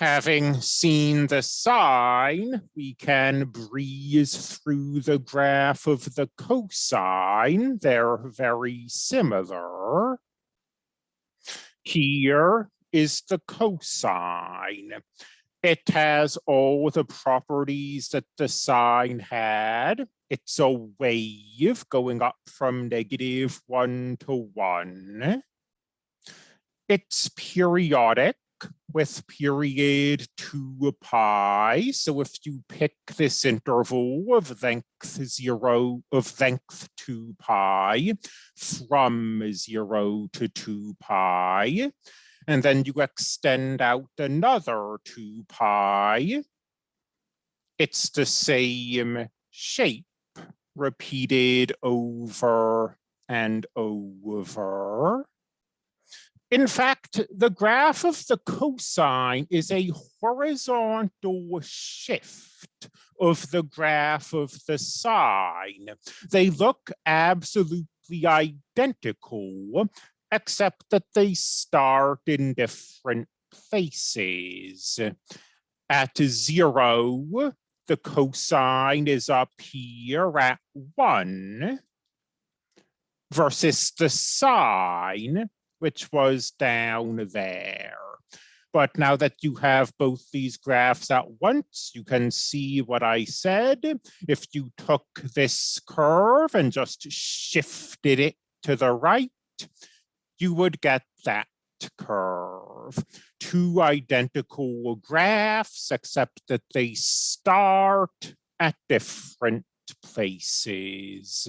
Having seen the sine, we can breeze through the graph of the cosine. They're very similar. Here is the cosine. It has all the properties that the sine had. It's a wave going up from negative one to one. It's periodic with period 2 pi. So if you pick this interval of length 0 of length 2 pi from 0 to 2 pi, and then you extend out another 2 pi, it's the same shape repeated over and over. In fact, the graph of the cosine is a horizontal shift of the graph of the sine. They look absolutely identical, except that they start in different places. At zero, the cosine is up here at one versus the sine which was down there. But now that you have both these graphs at once, you can see what I said. If you took this curve and just shifted it to the right, you would get that curve. Two identical graphs, except that they start at different places.